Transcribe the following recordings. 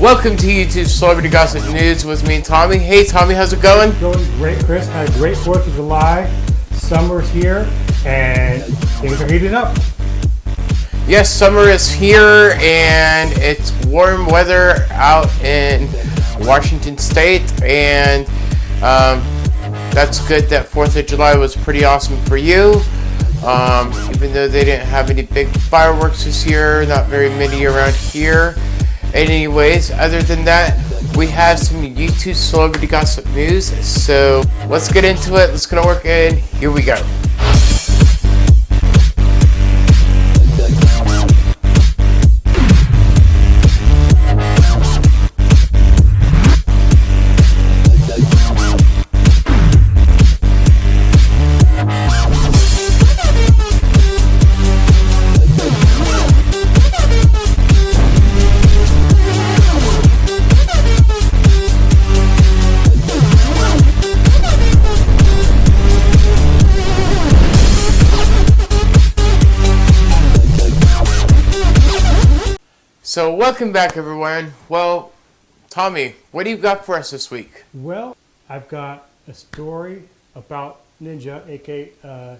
Welcome to YouTube Celebrity Gossip News with me Tommy. Hey Tommy, how's it going? Going great, Chris. Had a great 4th of July. Summer's here and things are heating up. Yes, summer is here and it's warm weather out in Washington State and um, that's good that 4th of July was pretty awesome for you. Um, even though they didn't have any big fireworks this year, not very many around here. Anyways, other than that, we have some YouTube celebrity gossip news. So let's get into it. Let's gonna work in. Here we go. So welcome back everyone. Well, Tommy, what do you got for us this week? Well, I've got a story about Ninja, aka uh,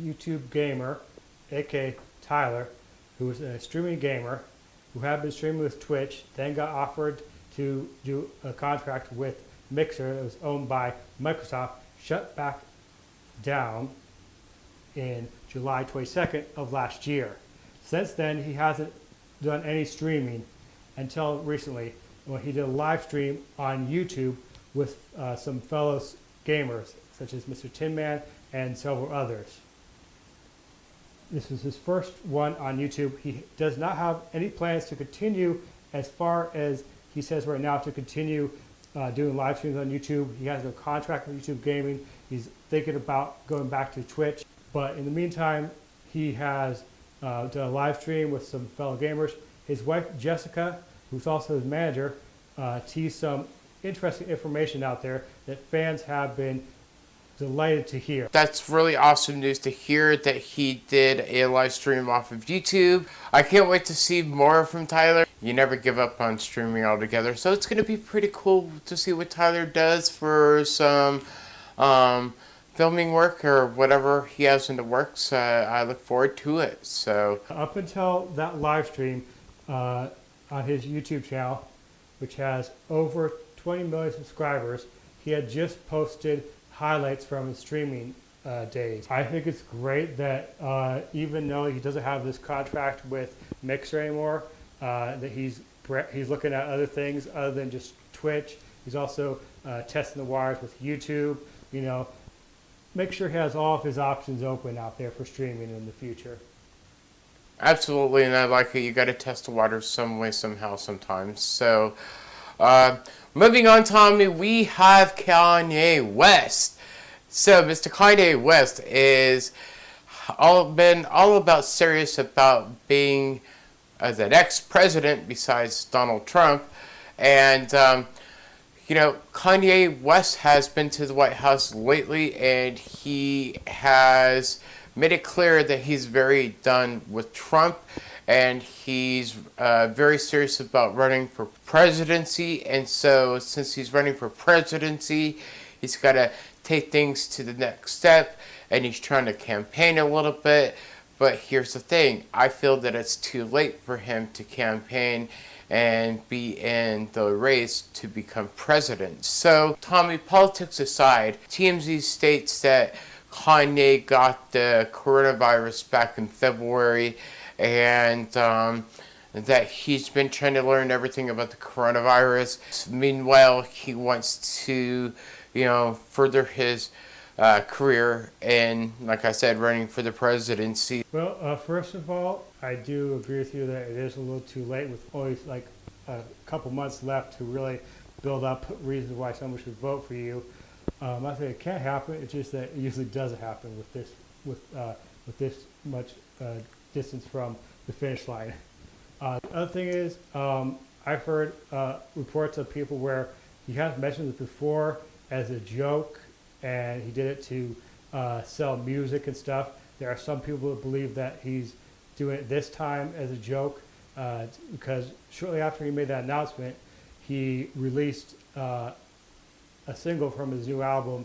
YouTube gamer, aka Tyler, who was a streaming gamer who had been streaming with Twitch, then got offered to do a contract with Mixer that was owned by Microsoft, shut back down in July 22nd of last year. Since then, he hasn't done any streaming until recently when he did a live stream on YouTube with uh, some fellow gamers such as Mr. Tin Man and several others. This is his first one on YouTube. He does not have any plans to continue as far as he says right now to continue uh, doing live streams on YouTube. He has no contract with YouTube Gaming. He's thinking about going back to Twitch. But in the meantime, he has uh, done a live stream with some fellow gamers. His wife, Jessica, who's also his manager, uh, teased some interesting information out there that fans have been delighted to hear. That's really awesome news to hear that he did a live stream off of YouTube. I can't wait to see more from Tyler. You never give up on streaming altogether, so it's going to be pretty cool to see what Tyler does for some um, filming work or whatever he has in the works. Uh, I look forward to it. So up until that live stream uh, on his YouTube channel, which has over 20 million subscribers, he had just posted highlights from his streaming uh, days. I think it's great that uh, even though he doesn't have this contract with Mixer anymore, uh, that he's he's looking at other things other than just Twitch. He's also uh, testing the waters with YouTube. You know, make sure he has all of his options open out there for streaming in the future. Absolutely, and I like it. You got to test the waters some way, somehow, sometimes. So, uh, moving on, Tommy, we have Kanye West. So, Mr. Kanye West is all been all about serious about being as an ex-president besides Donald Trump, and um, you know, Kanye West has been to the White House lately and he has made it clear that he's very done with Trump and he's uh, very serious about running for presidency. And so, since he's running for presidency, he's got to take things to the next step and he's trying to campaign a little bit. But here's the thing I feel that it's too late for him to campaign and be in the race to become president. So, Tommy, politics aside, TMZ states that Kanye got the coronavirus back in February and um, that he's been trying to learn everything about the coronavirus. Meanwhile, he wants to, you know, further his uh, career and, like I said, running for the presidency. Well, uh, first of all, I do agree with you that it is a little too late with only like a couple months left to really build up reasons why someone should vote for you. Um, I say it can't happen. It's just that it usually doesn't happen with this with uh, with this much uh, distance from the finish line. Uh, the other thing is, um, I've heard uh, reports of people where you have mentioned this before as a joke, and he did it to uh, sell music and stuff. There are some people that believe that he's doing it this time as a joke uh, because shortly after he made that announcement, he released uh, a single from his new album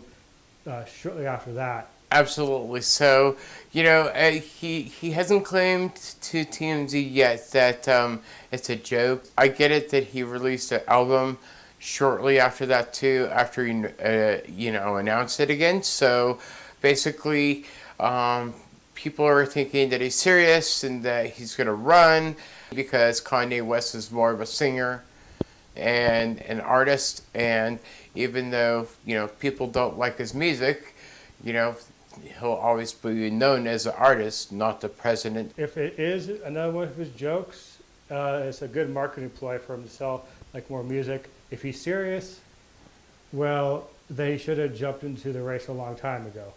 uh, shortly after that. Absolutely. So, you know, uh, he he hasn't claimed to TMZ yet that um, it's a joke. I get it that he released an album shortly after that too, after he uh, you know announced it again. So, basically, um, people are thinking that he's serious and that he's gonna run because Kanye West is more of a singer and an artist, and even though you know people don't like his music, you know he'll always be known as an artist, not the president. If it is another one of his jokes, uh, it's a good marketing ploy for him to sell like more music. If he's serious, well, they should have jumped into the race a long time ago.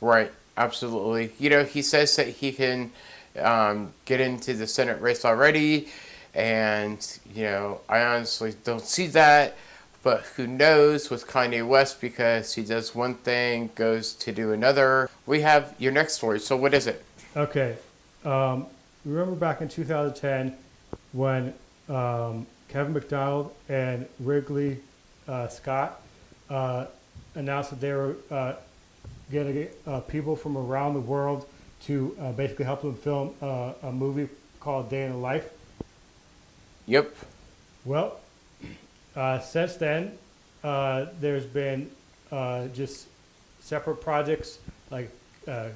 Right, absolutely. You know, he says that he can um, get into the Senate race already, and you know, I honestly don't see that. But who knows with Kanye West because he does one thing, goes to do another. We have your next story. So what is it? Okay. Um, remember back in 2010 when um, Kevin Macdonald and Ridley uh, Scott uh, announced that they were uh, getting uh, people from around the world to uh, basically help them film uh, a movie called Day in the Life? Yep. Well, uh, since then, uh, there's been uh, just separate projects like uh,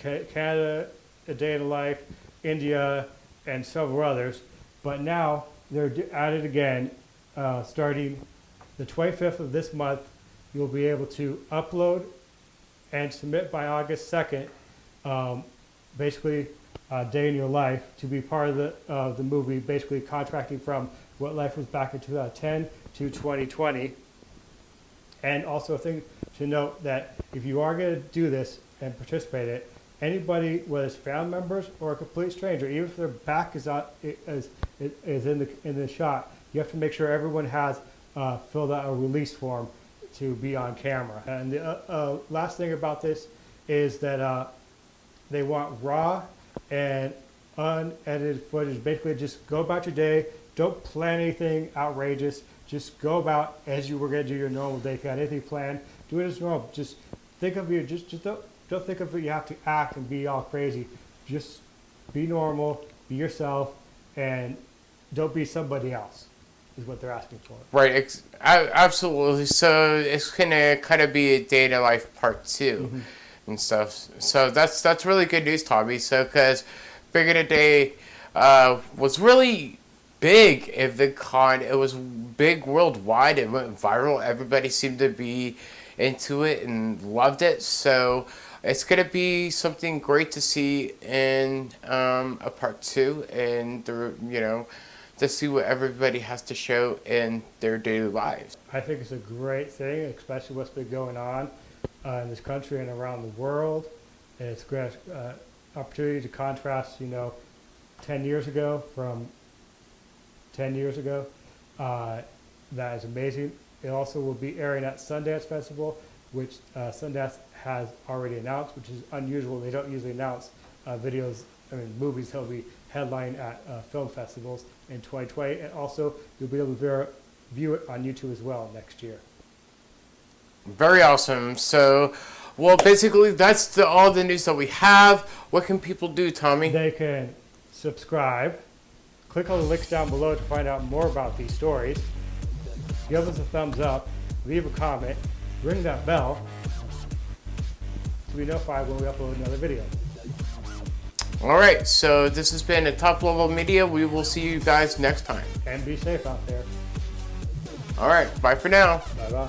Canada, A Day in the Life, India, and several others. But now they're at it again, uh, starting the 25th of this month. You'll be able to upload and submit by August 2nd, um, basically a Day in Your Life, to be part of the, the movie, basically contracting from what life was back in 2010 to 2020. And also a thing to note that if you are going to do this and participate in it, anybody, whether it's family members or a complete stranger, even if their back is, out, is, is in, the, in the shot, you have to make sure everyone has uh, filled out a release form to be on camera. And the uh, uh, last thing about this is that uh, they want raw and unedited footage. Basically, just go about your day, don't plan anything outrageous. Just go about as you were going to do your normal day. If you had anything planned, do it as normal. Just think of you. Just just don't don't think of it. You have to act and be all crazy. Just be normal. Be yourself, and don't be somebody else. Is what they're asking for. Right. absolutely. So it's gonna kind of be a day to life part 2 mm-hmm. and stuff. So that's that's really good news, Tommy. So because Bigger Today uh, was really big if the con it was big worldwide it went viral everybody seemed to be into it and loved it so it's going to be something great to see in um, a part two and the you know to see what everybody has to show in their daily lives i think it's a great thing especially what's been going on uh, in this country and around the world and it's a great uh, opportunity to contrast you know 10 years ago from 10 years ago. Uh, that is amazing. It also will be airing at Sundance Festival, which uh, Sundance has already announced, which is unusual. They don't usually announce uh, videos, I mean, movies will be headline at uh, film festivals in 2020. And also, you'll be able to view it on YouTube as well next year. Very awesome. So, well, basically, that's the, all the news that we have. What can people do, Tommy? They can subscribe Click on the links down below to find out more about these stories. Give us a thumbs up, leave a comment, ring that bell to be notified oh when we upload another video. Alright, so this has been a top level media. We will see you guys next time. And be safe out there. Alright, bye for now. Bye bye.